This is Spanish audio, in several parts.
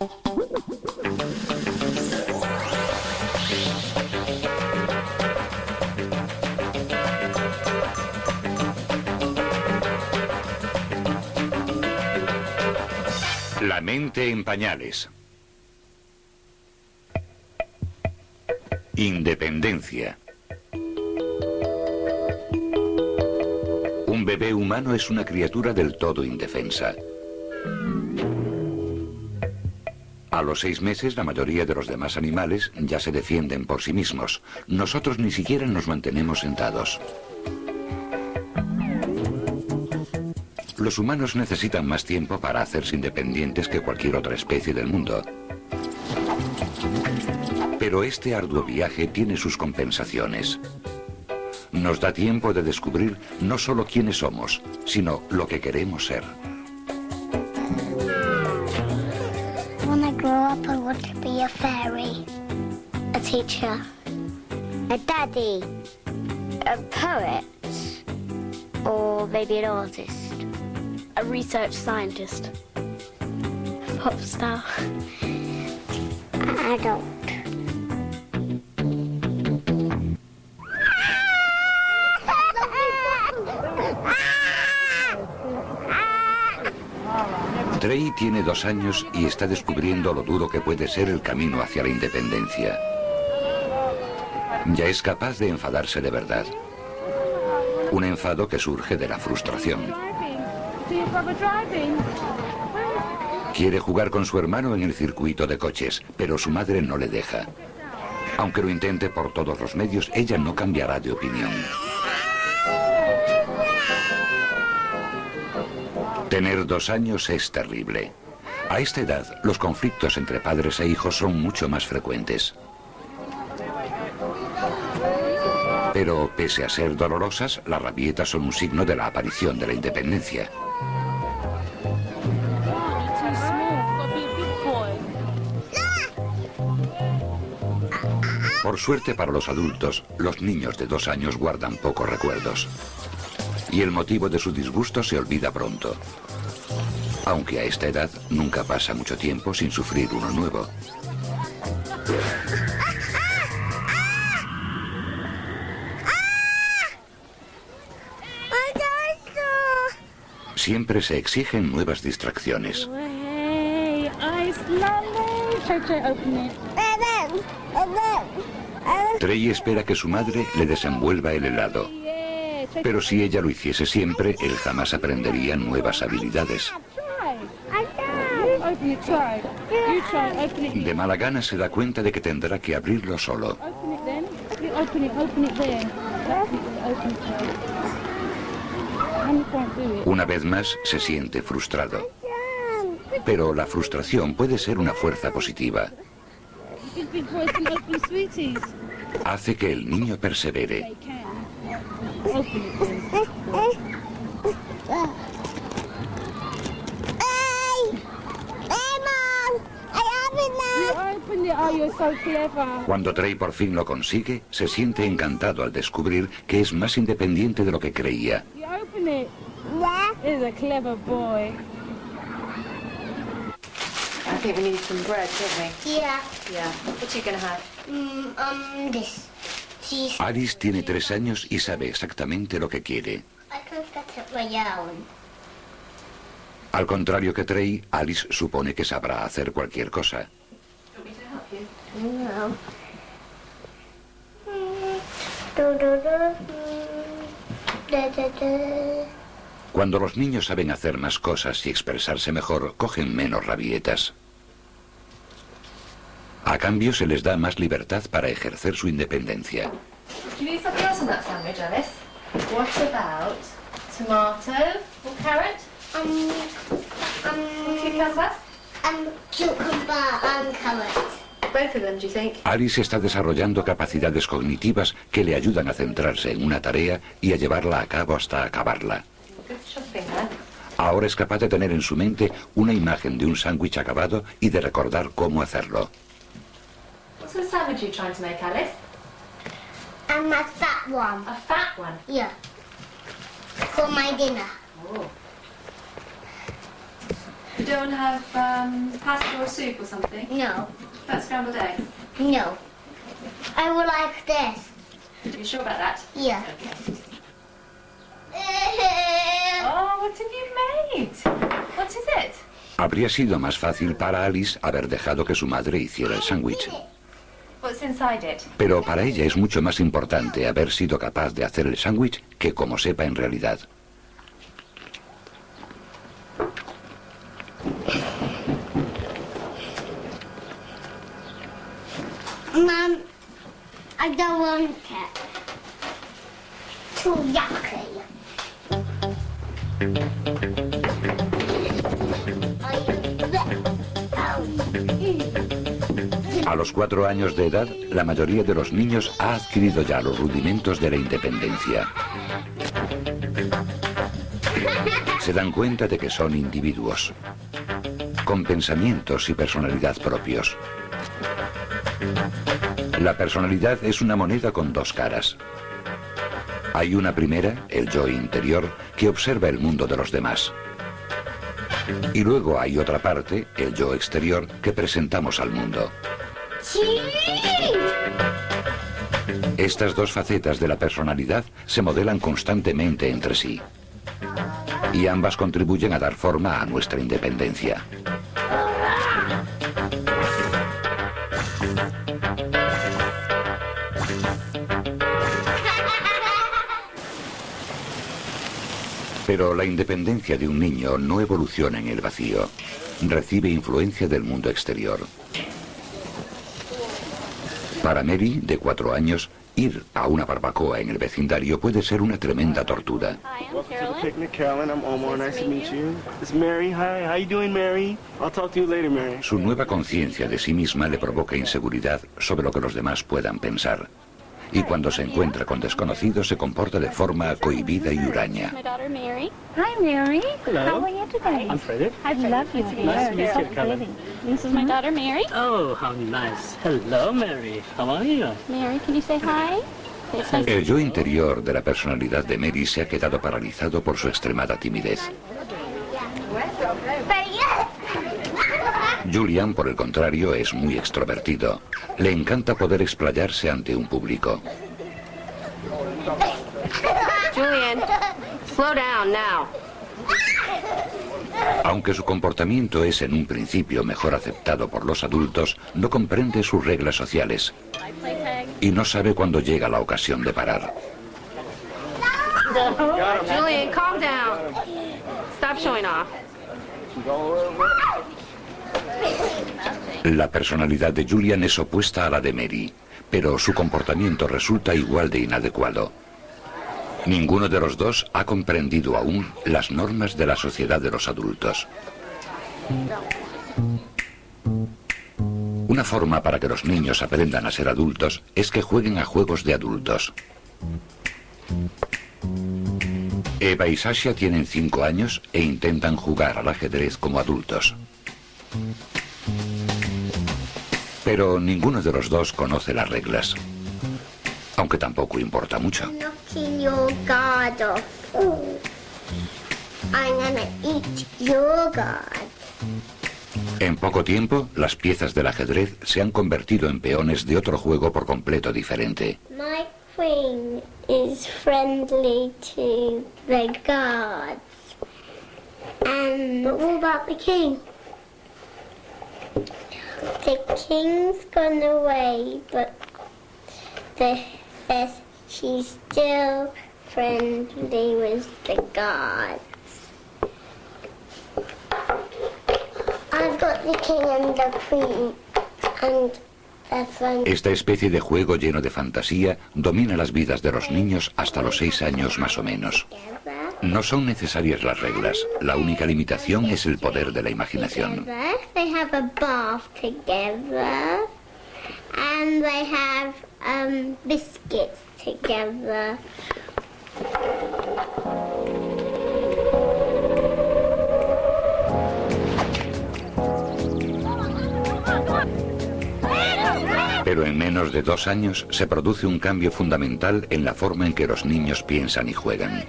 La mente en pañales. Independencia. Un bebé humano es una criatura del todo indefensa. A los seis meses la mayoría de los demás animales ya se defienden por sí mismos. Nosotros ni siquiera nos mantenemos sentados. Los humanos necesitan más tiempo para hacerse independientes que cualquier otra especie del mundo. Pero este arduo viaje tiene sus compensaciones. Nos da tiempo de descubrir no solo quiénes somos, sino lo que queremos ser. Fairy, a teacher, a daddy, a poet, or maybe an artist, a research scientist, A pop star, an adult. Trey tiene dos años y está descubriendo lo duro que puede ser el camino hacia la independencia. Ya es capaz de enfadarse de verdad. Un enfado que surge de la frustración. Quiere jugar con su hermano en el circuito de coches, pero su madre no le deja. Aunque lo intente por todos los medios, ella no cambiará de opinión. Tener dos años es terrible. A esta edad, los conflictos entre padres e hijos son mucho más frecuentes. Pero pese a ser dolorosas, las rabietas son un signo de la aparición de la independencia. Por suerte para los adultos, los niños de dos años guardan pocos recuerdos. Y el motivo de su disgusto se olvida pronto. Aunque a esta edad nunca pasa mucho tiempo sin sufrir uno nuevo. Siempre se exigen nuevas distracciones. Trey espera que su madre le desenvuelva el helado. Pero si ella lo hiciese siempre, él jamás aprendería nuevas habilidades. De mala gana se da cuenta de que tendrá que abrirlo solo. Una vez más se siente frustrado. Pero la frustración puede ser una fuerza positiva. Hace que el niño persevere. Cuando Trey por fin lo consigue, se siente encantado al descubrir que es más independiente de lo que creía. I think we need some bread, don't we? Yeah. Yeah. What are you to have? Mm, um, this. Alice tiene tres años y sabe exactamente lo que quiere. Al contrario que Trey, Alice supone que sabrá hacer cualquier cosa. Mm. Cuando los niños saben hacer más cosas y expresarse mejor, cogen menos rabietas. A cambio se les da más libertad para ejercer su independencia. Alice? What about tomato or carrot? Um, um, Cucumber? um, cucumber and carrot. Both of them, do you think? Alice está desarrollando capacidades cognitivas que le ayudan a centrarse en una tarea y a llevarla a cabo hasta acabarla. Ahora es capaz de tener en su mente una imagen de un sándwich acabado y de recordar cómo hacerlo. Sandwich are you trying to make, Alice? And a fat one. A fat one. Yeah. For my dinner. Oh. don't have um, pasta or soup or something? No. That's scrambled eggs. No. I would like this. You sure about that? Yeah. Oh, what have you made? What is it? Habría sido más fácil para Alice haber dejado que su madre hiciera el sándwich. What's inside it? Pero para ella es mucho más importante haber sido capaz de hacer el sándwich que como sepa en realidad. Mum, I don't want it. Too yucky. A los cuatro años de edad, la mayoría de los niños ha adquirido ya los rudimentos de la independencia. Se dan cuenta de que son individuos, con pensamientos y personalidad propios. La personalidad es una moneda con dos caras. Hay una primera, el yo interior, que observa el mundo de los demás. Y luego hay otra parte, el yo exterior, que presentamos al mundo. Estas dos facetas de la personalidad se modelan constantemente entre sí. Y ambas contribuyen a dar forma a nuestra independencia. Pero la independencia de un niño no evoluciona en el vacío. Recibe influencia del mundo exterior. Para Mary, de cuatro años, ir a una barbacoa en el vecindario puede ser una tremenda tortura. Hi, I'm Welcome to the Carolyn. picnic, Carolyn. I'm Omar. Nice to meet you. It's Mary. Hi. How you doing, Mary? I'll talk to you later, Mary. Su nueva conciencia de sí misma le provoca inseguridad sobre lo que los demás puedan pensar. Y cuando se encuentra con desconocidos se comporta de forma cohibida y huraña. My daughter Mary. Hi, Mary. Hello. How are you today? I'm Frederick. I love your Nice to hair. meet It's you, so Carolyn. pretty. This is my daughter Mary. Oh, how nice. Hello, Mary. How are you? Mary, can you say hi? Say hi. El yo interior de la personalidad de Mary se ha quedado paralizado por su extremada timidez. Julian, por el contrario, es muy extrovertido. Le encanta poder explayarse ante un público. Julian, slow down now. Aunque su comportamiento es en un principio mejor aceptado por los adultos, no comprende sus reglas sociales y no sabe cuándo llega la ocasión de parar. Julian, calm down. Stop showing off. La personalidad de Julian es opuesta a la de Mary, pero su comportamiento resulta igual de inadecuado. Ninguno de los dos ha comprendido aún las normas de la sociedad de los adultos. Una forma para que los niños aprendan a ser adultos es que jueguen a juegos de adultos. Eva y Sasha tienen cinco años e intentan jugar al ajedrez como adultos. Pero ninguno de los dos conoce las reglas. Aunque tampoco importa mucho. Guard. En poco tiempo, las piezas del ajedrez se han convertido en peones de otro juego por completo diferente. My queen is friendly to the guards. And what about the king? The king's gone away, but the, the, she's still friendly with the guards. I've got the king and the queen, and. Esta especie de juego lleno de fantasía domina las vidas de los niños hasta los seis años más o menos. No son necesarias las reglas. La única limitación es el poder de la imaginación. um. Pero en menos de dos años se produce un cambio fundamental en la forma en que los niños piensan y juegan.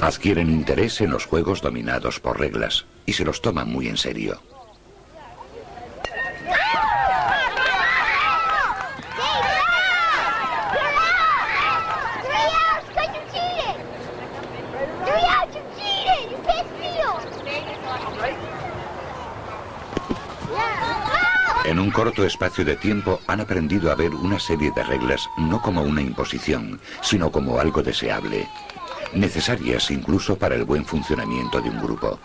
Adquieren interés en los juegos dominados por reglas y se los toman muy en serio. En un corto espacio de tiempo han aprendido a ver una serie de reglas no como una imposición, sino como algo deseable, necesarias incluso para el buen funcionamiento de un grupo.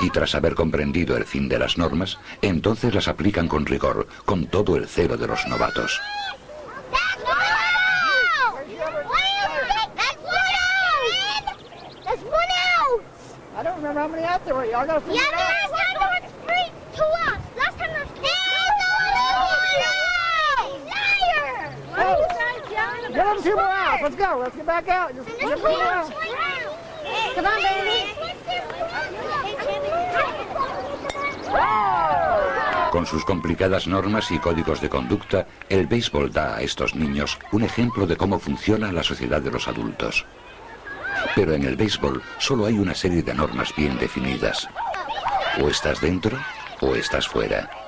Y tras haber comprendido el fin de las normas, entonces las aplican con rigor, con todo el celo de los novatos. I don't remember how many out there were. Y'all got to figure Yeah, it out. last time there was three to us. Last time there was three. Liar! Get them two more out. Let's go. Let's get back out. Just get them two more out. Come on, baby. Con sus complicadas normas y códigos de conducta, el béisbol da a estos niños un ejemplo de cómo funciona la sociedad de los adultos. Pero en el béisbol solo hay una serie de normas bien definidas. O estás dentro o estás fuera.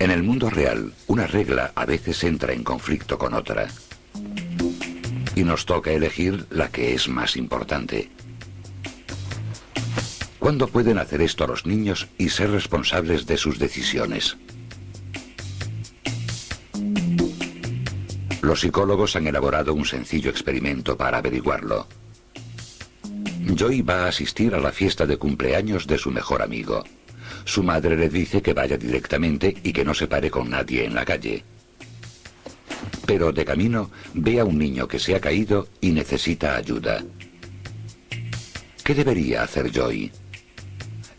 En el mundo real, una regla a veces entra en conflicto con otra. Y nos toca elegir la que es más importante. ¿Cuándo pueden hacer esto los niños y ser responsables de sus decisiones? Los psicólogos han elaborado un sencillo experimento para averiguarlo. Joy va a asistir a la fiesta de cumpleaños de su mejor amigo. Su madre le dice que vaya directamente y que no se pare con nadie en la calle. Pero de camino ve a un niño que se ha caído y necesita ayuda. ¿Qué debería hacer Joy?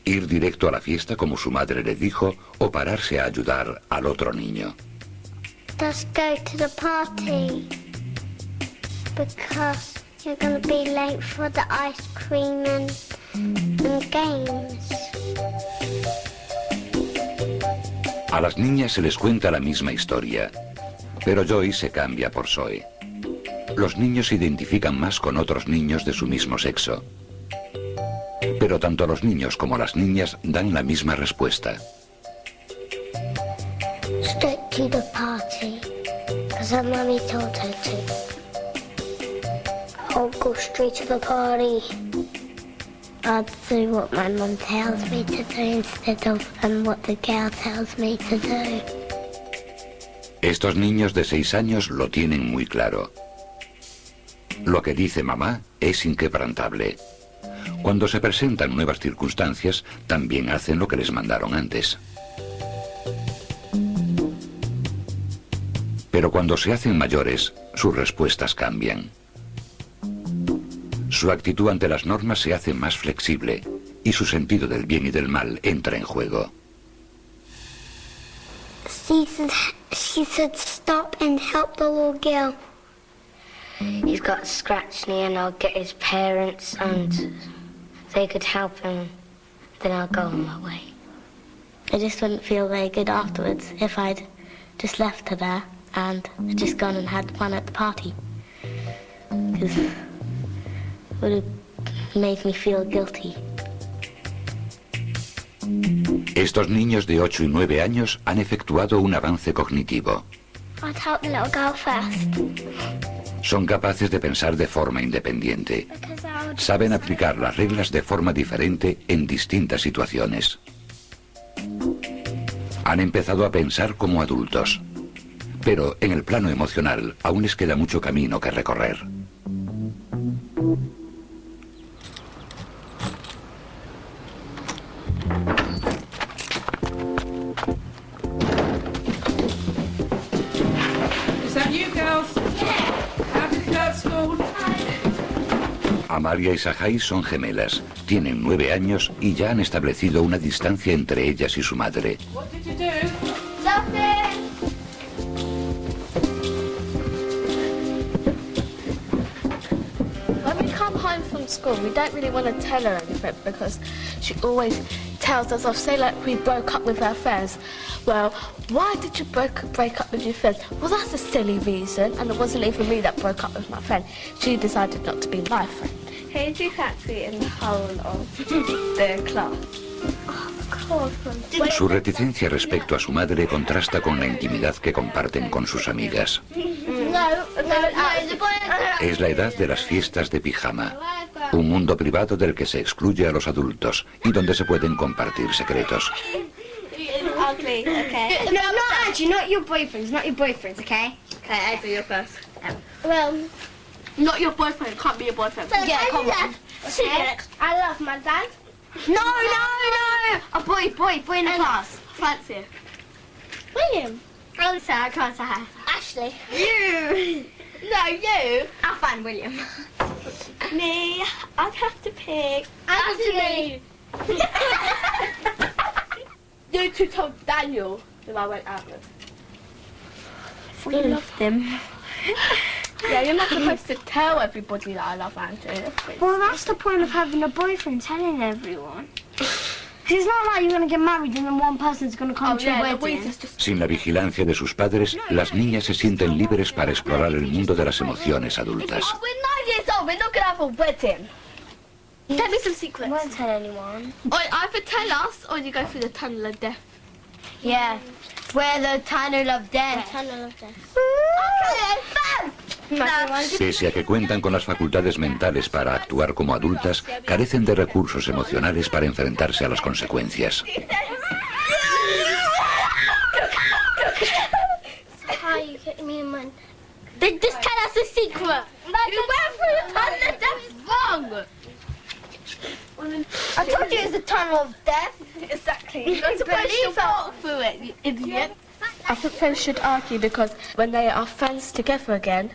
¿Ir directo a la fiesta como su madre le dijo o pararse a ayudar al otro niño? Go to the party. Because you're going to be late for the ice cream and games. A las niñas se les cuenta la misma historia, pero Joy se cambia por Zoe. Los niños se identifican más con otros niños de su mismo sexo. Pero tanto los niños como las niñas dan la misma respuesta. Stick to the party. Her told her to. I'll go straight to the party. I'll do what my mum tells me to do instead of what the girl tells me to do. Estos niños de seis años lo tienen muy claro. Lo que dice mamá es inquebrantable. Cuando se presentan nuevas circunstancias, también hacen lo que les mandaron antes. Pero cuando se hacen mayores, sus respuestas cambian. Su actitud ante las normas se hace más flexible y su sentido del bien y del mal entra en juego. She said, she said stop and help the little girl. He's got a scratch knee and I'll get his parents and they could help him. Then I'll go on my way. I just wouldn't feel very good afterwards if I'd just left her there and just gone and had fun at the party. Because Estos niños de 8 y 9 años han efectuado un avance cognitivo. I'd help the little girl first. Son capaces de pensar de forma independiente. Saben aplicar las reglas de forma diferente en distintas situaciones. Han empezado a pensar como adultos. Pero en el plano emocional aún les queda mucho camino que recorrer. Amalia y Sahai son gemelas, tienen nueve años y ya han establecido una distancia entre ellas y su madre. School, we don't really want to tell her anything because she always tells us off. Say like we broke up with our friends. Well, why did you break, break up with your friends? Well, that's a silly reason, and it wasn't even me that broke up with my friend. She decided not to be my friend. Fancy in the whole of the class? Su reticencia respecto a su madre contrasta con la intimidad que comparten con sus amigas. Es la edad de las fiestas de pijama, un mundo privado del que se excluye a los adultos y donde se pueden compartir secretos. Ugly, okay. No, not your boyfriends, not your boyfriends, okay? Okay, April, you're first. Well, Not your boyfriend, can't be your boyfriend. yeah, come on. Okay. I love my dad. No, no, no! A boy, boy, boy in the class. Fancy. William. Sorry, I can't say hi. Ashley. You! No, you. I'll find William. Me, I'd have to pick. Ashley. You two told Daniel who I went out with. We loved him. Yeah, you're not supposed to tell everybody that I love Andrew. Well, that's the point of having a boyfriend, telling everyone. it's not like you're going to get married and then one person's going to come Oh to your wedding. Sin la vigilancia de sus padres, las niñas se sienten libres para explorar el mundo de las emociones adultas. Oh, we're nine years old. We're not gonna have a wedding. Tell me some secrets. Won't tell anyone. Or either tell us, or you go through the tunnel of death. Yeah. Where the tunnel of death. Tunnel of death. Pese a que cuentan con las facultades mentales para actuar como adultas, carecen de recursos emocionales para enfrentarse a las consecuencias. I told you it's the tunnel of death. Exactly. You're supposed to walk through it, you idiot. I think friends should argue because when they are friends together again,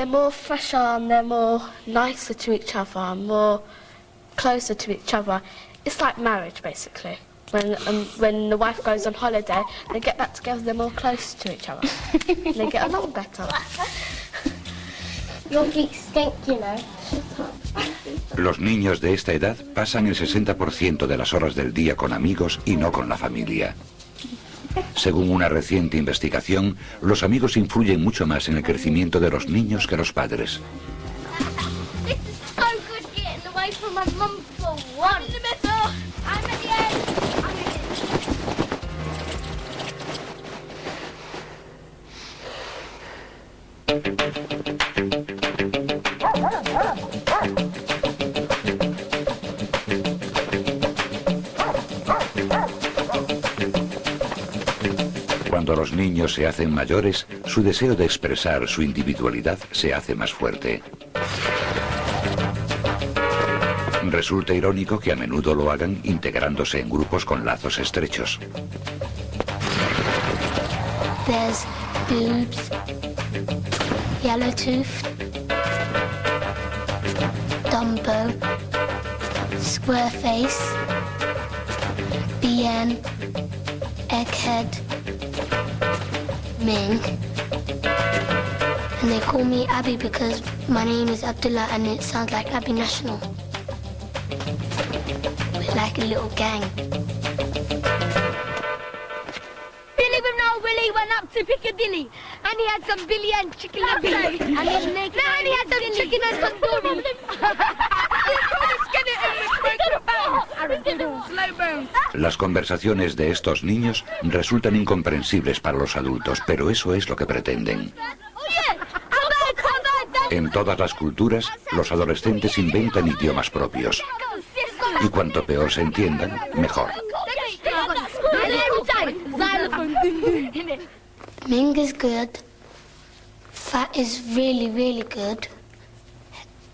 they're more fresher and they're more nicer to each other, and more closer to each other. It's like marriage, basically. When um, when the wife goes on holiday, they get back together. They're more close to each other. they get along better. Your geeks stink, you know. Los niños de esta edad pasan el 60% de las horas del día con amigos y no con la familia. Según una reciente investigación, los amigos influyen mucho más en el crecimiento de los niños que los padres. Cuando los niños se hacen mayores, su deseo de expresar su individualidad se hace más fuerte. Resulta irónico que a menudo lo hagan integrándose en grupos con lazos estrechos. There's boobs, yellow tooth, Dumbo, square face, BN, egghead, Ming. And they call me Abby because my name is Abdullah and it sounds like Abby National. We're like a little gang. Billy with no Willie went up to Piccadilly and he had some Billy and chicken and Billy. and he naked. No, and he had some chicken and tandoori. Las conversaciones de estos niños resultan incomprensibles para los adultos, pero eso es lo que pretenden. En todas las culturas, los adolescentes inventan idiomas propios. Y cuanto peor se entiendan, mejor. Ming is good. Fat is really, really good.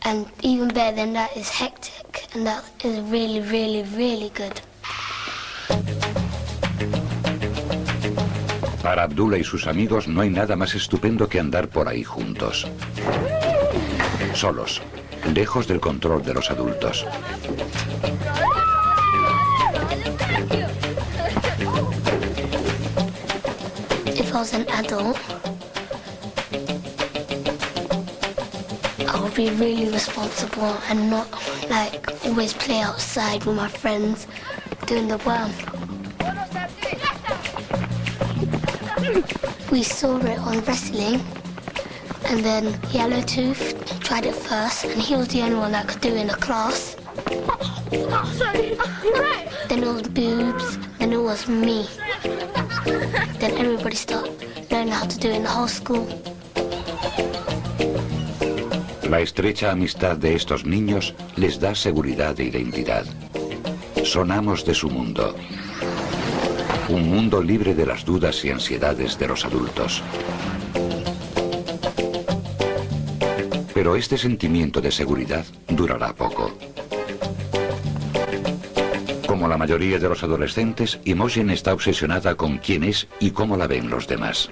And even better than that is hectic. And that is really, really, really good. Para Abdullah y sus amigos no hay nada más estupendo que andar por ahí juntos. Solos, lejos del control de los adultos. If I was an adult, be really responsible and not like always play outside with my friends doing the worm. We saw it on wrestling and then Yellowtooth tried it first and he was the only one that could do it in the class. Oh, sorry. Right. Then it was boobs, then it was me. Then everybody started learning how to do it in the whole school. La estrecha amistad de estos niños les da seguridad e identidad. Son amos de su mundo. Un mundo libre de las dudas y ansiedades de los adultos. Pero este sentimiento de seguridad durará poco. Como la mayoría de los adolescentes, Imogen está obsesionada con quién es y cómo la ven los demás.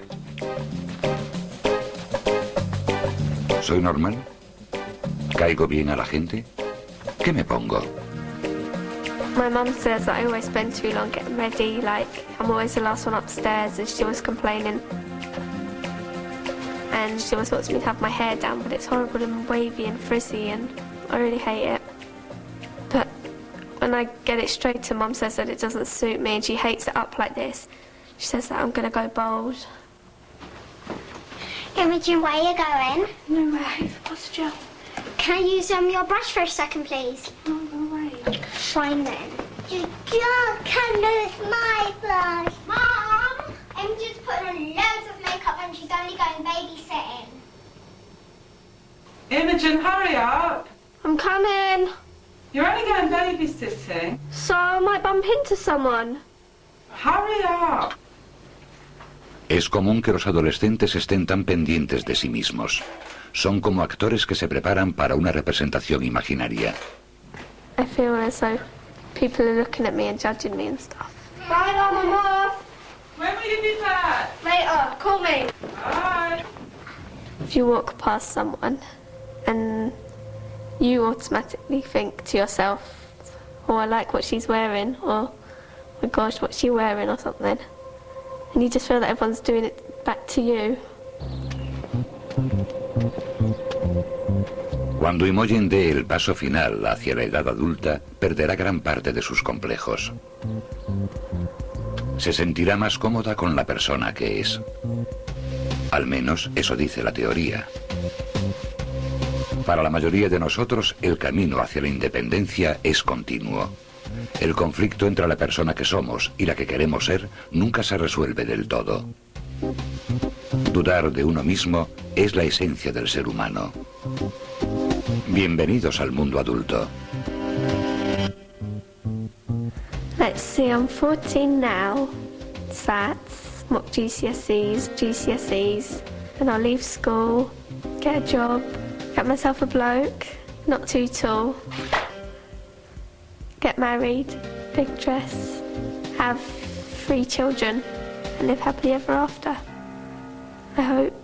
¿Soy normal? ¿Caigo bien a la gente? ¿Qué me pongo? My mum says that I always spend too long getting ready, like I'm always the last one upstairs and she was complaining. And she always wants me to have my hair down, but it's horrible and wavy and frizzy and I really hate it. But when I get it straightened, mum says that it doesn't suit me and she hates it up like this. She says that I'm going to go bald. Imogen, where are you going? Nowhere. What's Joe? Can I use um, your brush for a second, please? No, go away. Fine then. You just can lose my brush. Mom! Imogen's putting on loads of makeup and she's only going babysitting. Imogen, hurry up. I'm coming. You're only going babysitting. So I might bump into someone. Hurry up. Es común que los adolescentes estén tan pendientes de sí mismos. Son como actores que se preparan para una representación imaginaria. I feel as though people are looking at me and judging me and stuff. Bye, Mum, I'm. When will you be back? Later, call me. Bye. If you walk past someone and you automatically think to yourself, oh, I like what she's wearing, or, oh my gosh, what's she wearing, or something. And you just feel that everyone's doing it back to you. Cuando Imogen dé el paso final hacia la edad adulta, perderá gran parte de sus complejos. Se sentirá más cómoda con la persona que es. Al menos eso dice la teoría. Para la mayoría de nosotros, el camino hacia la independencia es continuo. El conflicto entre la persona que somos y la que queremos ser nunca se resuelve del todo. Dudar de uno mismo es la esencia del ser humano. Bienvenidos al mundo adulto. Let's see, I'm 14 now. SATs, mock GCSEs, GCSEs. Then I'll leave school, get a job, get myself a bloke, not too tall. Get married, big dress, have three children, and live happily ever after. I hope